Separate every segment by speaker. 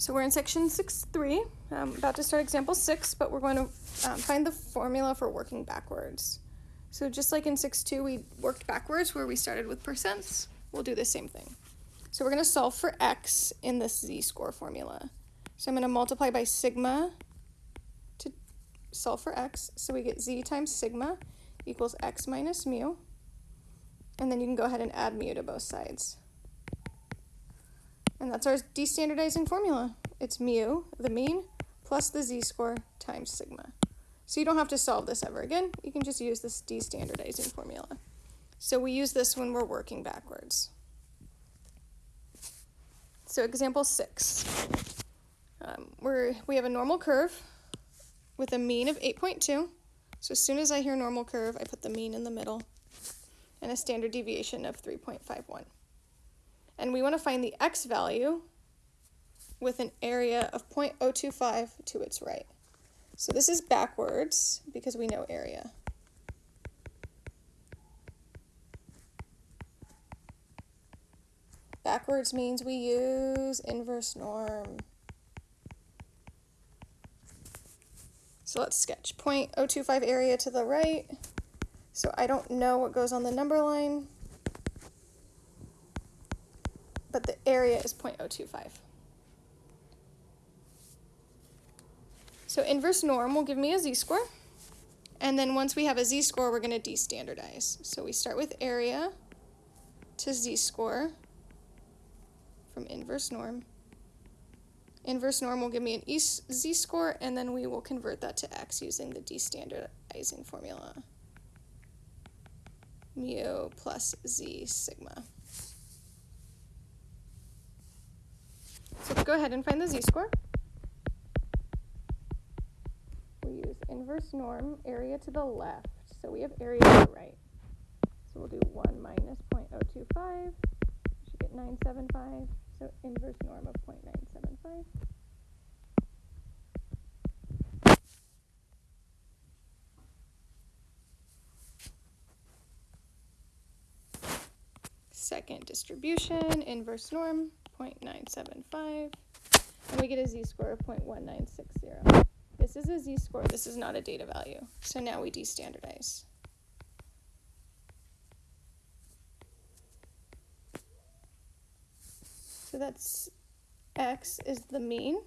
Speaker 1: So we're in section 6.3, um, about to start example 6, but we're going to um, find the formula for working backwards. So just like in 6.2 we worked backwards where we started with percents, we'll do the same thing. So we're going to solve for x in this z-score formula. So I'm going to multiply by sigma to solve for x. So we get z times sigma equals x minus mu. And then you can go ahead and add mu to both sides. And that's our destandardizing formula. It's mu, the mean, plus the z-score times sigma. So you don't have to solve this ever again. You can just use this destandardizing formula. So we use this when we're working backwards. So example six. Um, we're, we have a normal curve with a mean of 8.2. So as soon as I hear normal curve, I put the mean in the middle and a standard deviation of 3.51 and we want to find the x value with an area of 0.025 to its right. So this is backwards because we know area. Backwards means we use inverse norm. So let's sketch 0.025 area to the right. So I don't know what goes on the number line, but the area is 0.025. So inverse norm will give me a z-score. And then once we have a z-score, we're going to destandardize. So we start with area to z-score from inverse norm. Inverse norm will give me an z-score, and then we will convert that to x using the destandardizing formula. Mu plus z sigma. So let's go ahead and find the z-score. We use inverse norm, area to the left. So we have area to the right. So we'll do 1 minus 0.025. We should get 975. So inverse norm of 0.975. Second distribution, inverse norm, 0.975, and we get a z-score of 0.1960. This is a z-score, this is not a data value. So now we destandardize. So that's x is the mean,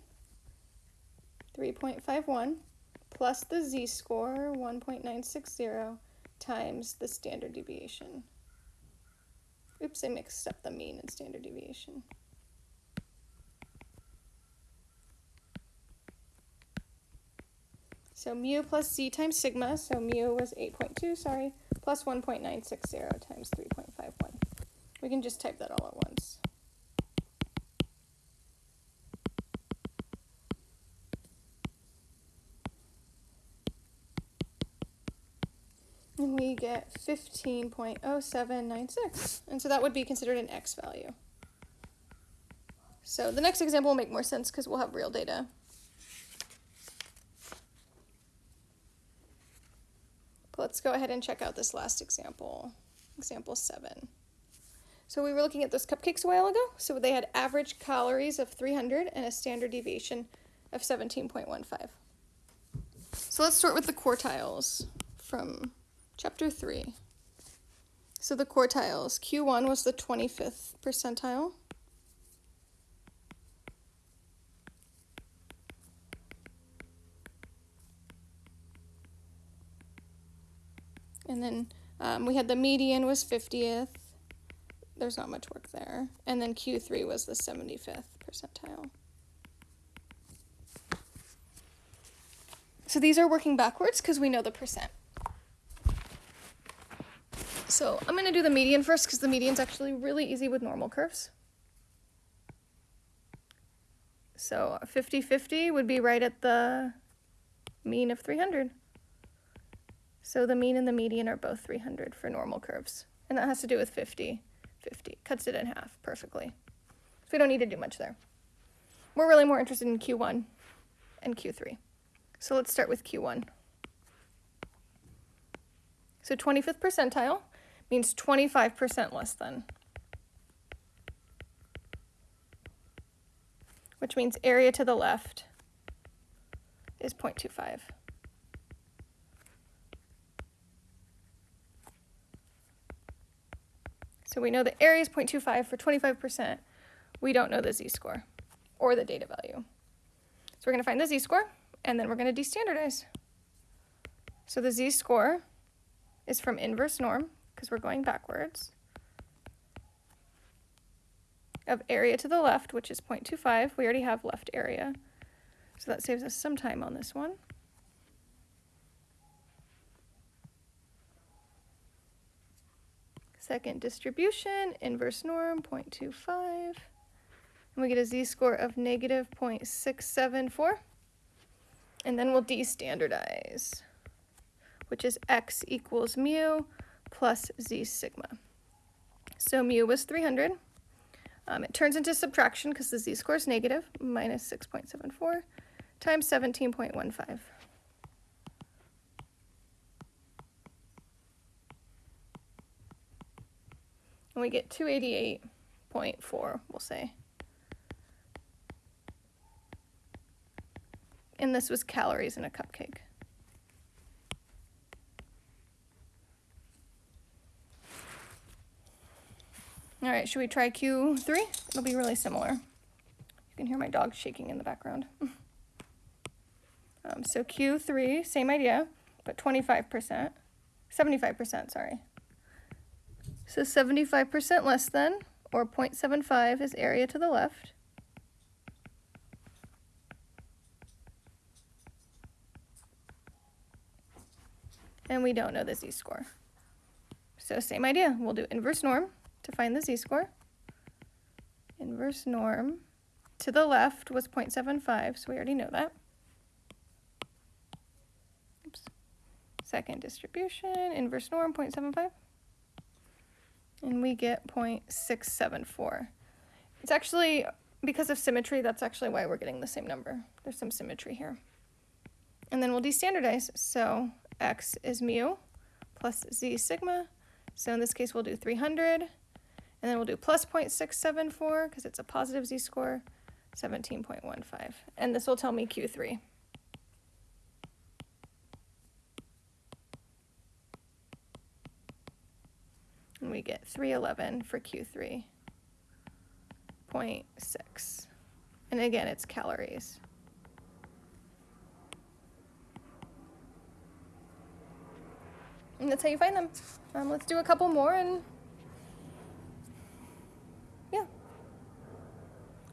Speaker 1: 3.51, plus the z-score, 1.960, times the standard deviation. Oops, I mixed up the mean and standard deviation. So mu plus z times sigma, so mu was 8.2, sorry, plus 1.960 times 3.51. We can just type that all at once. And we get 15.0796. And so that would be considered an x value. So the next example will make more sense because we'll have real data. Let's go ahead and check out this last example, example seven. So we were looking at those cupcakes a while ago. So they had average calories of 300 and a standard deviation of 17.15. So let's start with the quartiles from chapter 3. So the quartiles, Q1 was the 25th percentile. And then um, we had the median was 50th. There's not much work there. And then Q3 was the 75th percentile. So these are working backwards because we know the percent. So I'm going to do the median first because the median's actually really easy with normal curves. So 50-50 would be right at the mean of 300. So the mean and the median are both 300 for normal curves. And that has to do with 50, 50. Cuts it in half perfectly. So we don't need to do much there. We're really more interested in Q1 and Q3. So let's start with Q1. So 25th percentile means 25% less than. which means area to the left is 0.25. So we know the area is 0.25 for 25%. We don't know the z-score or the data value. So we're going to find the z-score, and then we're going to destandardize. So the z-score is from inverse norm, because we're going backwards, of area to the left, which is 0.25. We already have left area. So that saves us some time on this one. Second distribution, inverse norm, 0.25. And we get a z-score of negative 0.674. And then we'll destandardize, which is x equals mu plus z sigma. So mu was 300. Um, it turns into subtraction because the z-score is negative, minus 6.74 times 17.15. And we get 288.4, we'll say. And this was calories in a cupcake. All right, should we try Q3? It'll be really similar. You can hear my dog shaking in the background. um, so Q3, same idea, but 25%, 75%, sorry. So 75% less than, or 0.75 is area to the left. And we don't know the z-score. So same idea, we'll do inverse norm to find the z-score. Inverse norm to the left was 0.75, so we already know that. Oops. Second distribution, inverse norm 0.75 and we get 0.674. It's actually, because of symmetry, that's actually why we're getting the same number. There's some symmetry here. And then we'll destandardize. So x is mu plus z sigma. So in this case, we'll do 300. And then we'll do plus 0.674 because it's a positive z-score, 17.15. And this will tell me Q3. We get 311 for Q3.6. And again, it's calories. And that's how you find them. Um, let's do a couple more and yeah.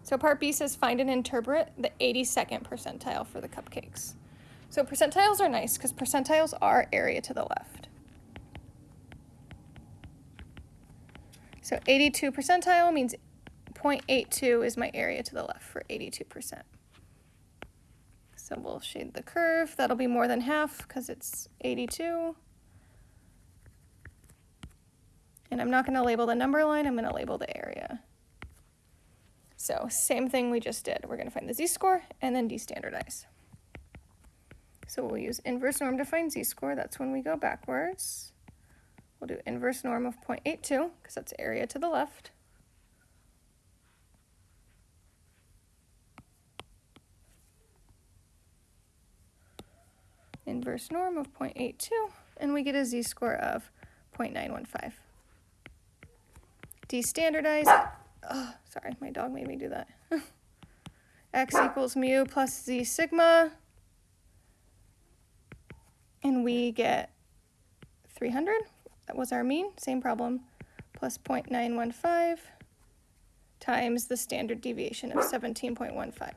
Speaker 1: So part B says find and interpret the 82nd percentile for the cupcakes. So percentiles are nice because percentiles are area to the left. So 82 percentile means 0.82 is my area to the left for 82%. So we'll shade the curve. That'll be more than half because it's 82. And I'm not going to label the number line, I'm going to label the area. So same thing we just did. We're going to find the z-score and then destandardize. So we'll use inverse norm to find z-score. That's when we go backwards. We'll do inverse norm of 0.82 because that's area to the left. Inverse norm of 0.82 and we get a z-score of 0.915. Destandardize, oh, sorry, my dog made me do that. x equals mu plus z sigma and we get 300 that was our mean, same problem, plus 0.915 times the standard deviation of 17.15.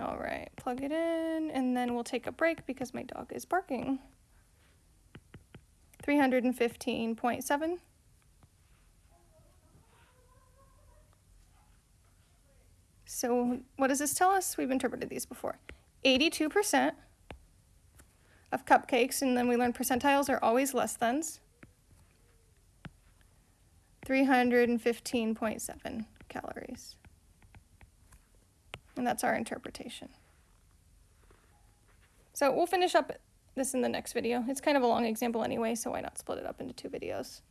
Speaker 1: All right, plug it in, and then we'll take a break because my dog is barking. 315.7. So what does this tell us? We've interpreted these before. 82% of cupcakes, and then we learned percentiles are always less thans. 315.7 calories. And that's our interpretation. So we'll finish up this in the next video. It's kind of a long example anyway, so why not split it up into two videos.